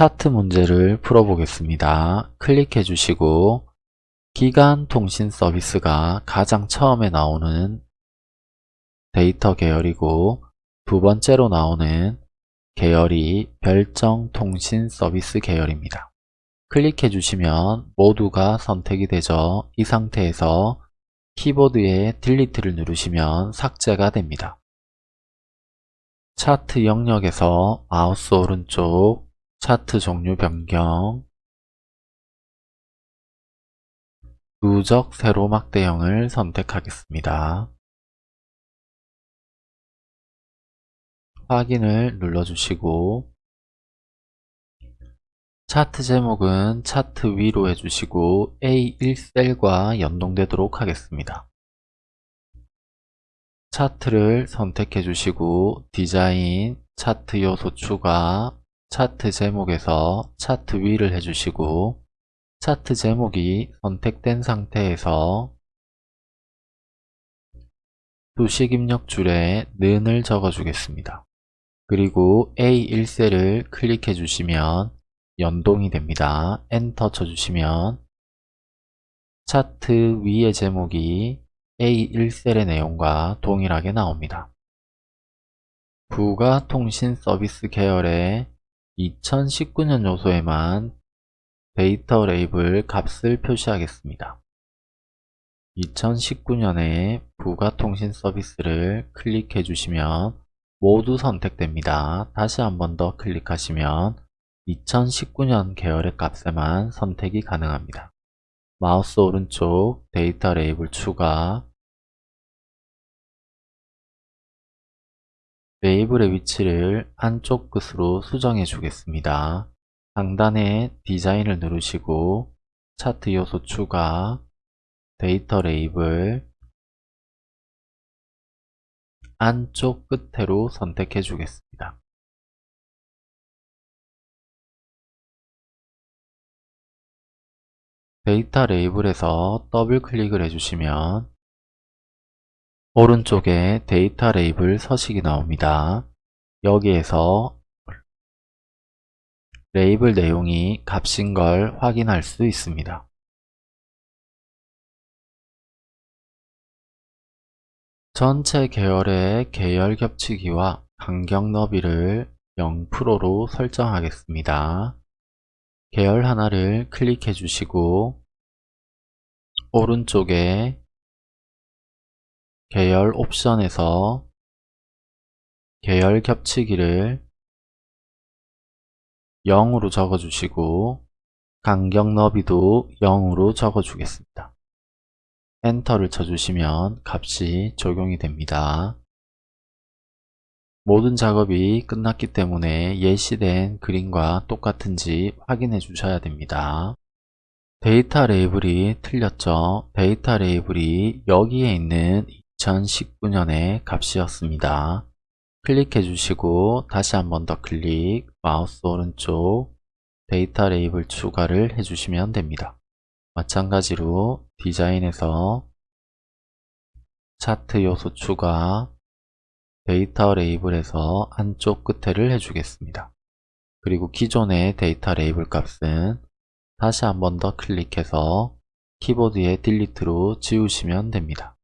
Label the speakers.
Speaker 1: 차트 문제를 풀어보겠습니다. 클릭해 주시고 기간 통신 서비스가 가장 처음에 나오는 데이터 계열이고 두 번째로 나오는 계열이 별정 통신 서비스 계열입니다. 클릭해 주시면 모두가 선택이 되죠. 이 상태에서 키보드에 딜리트를 누르시면 삭제가 됩니다. 차트 영역에서 마우스 오른쪽 차트 종류 변경 누적 세로막 대형을 선택하겠습니다. 확인을 눌러주시고 차트 제목은 차트 위로 해주시고 A1셀과 연동되도록 하겠습니다. 차트를 선택해 주시고 디자인, 차트 요소 추가, 차트 제목에서 차트 위를 해주시고 차트 제목이 선택된 상태에서 수식 입력 줄에 는을 적어 주겠습니다. 그리고 A1셀을 클릭해 주시면 연동이 됩니다. 엔터 쳐 주시면 차트 위의 제목이 A1셀의 내용과 동일하게 나옵니다. 부가 통신 서비스 계열의 2019년 요소에만 데이터 레이블 값을 표시하겠습니다. 2019년에 부가 통신 서비스를 클릭해 주시면 모두 선택됩니다. 다시 한 번 더 클릭하시면 2019년 계열의 값에만 선택이 가능합니다. 마우스 오른쪽 데이터 레이블 추가 레이블의 위치를 안쪽 끝으로 수정해 주겠습니다. 상단에 디자인을 누르시고 차트 요소 추가 데이터 레이블 안쪽 끝으로 선택해 주겠습니다. 데이터 레이블에서 더블 클릭을 해주시면 오른쪽에 데이터 레이블 서식이 나옵니다. 여기에서 레이블 내용이 값인 걸 확인할 수 있습니다. 전체 계열의 계열 겹치기와 간격 너비를 0%로 설정하겠습니다. 계열 하나를 클릭해 주시고 오른쪽에 계열 옵션에서 계열 겹치기를 0으로 적어주시고 간격 너비도 0으로 적어주겠습니다. 엔터를 쳐주시면 값이 적용이 됩니다. 모든 작업이 끝났기 때문에 예시된 그림과 똑같은지 확인해 주셔야 됩니다. 데이터 레이블이 틀렸죠? 데이터 레이블이 여기에 있는 2019년의 값이었습니다. 클릭해 주시고 다시 한 번 더 클릭, 마우스 오른쪽 데이터 레이블 추가를 해주시면 됩니다. 마찬가지로 디자인에서 차트 요소 추가, 데이터 레이블에서 안쪽 끝에를 해주겠습니다. 그리고 기존의 데이터 레이블 값은 다시 한 번 더 클릭해서 키보드의 딜리트로 지우시면 됩니다.